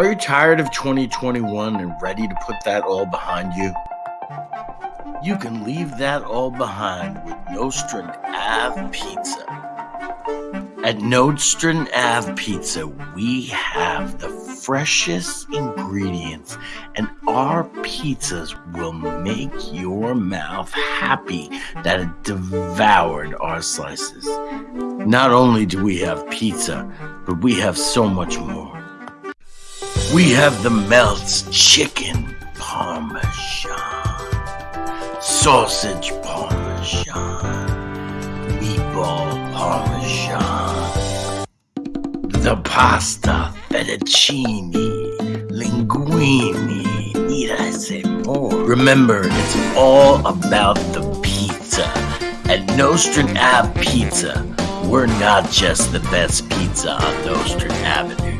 Are you tired of 2021 and ready to put that all behind you? You can leave that all behind with Nostrand Ave Pizza. At Nostrand Ave Pizza, we have the freshest ingredients, and our pizzas will make your mouth happy that it devoured our slices. Not only do we have pizza, but we have so much more. We have the Melts Chicken Parmesan, Sausage Parmesan, Meatball Parmesan, the Pasta Fettuccine, Linguine. Need I say more? Remember, it's all about the pizza. At Nostrand Ave Pizza, we're not just the best pizza on Nostrand Avenue.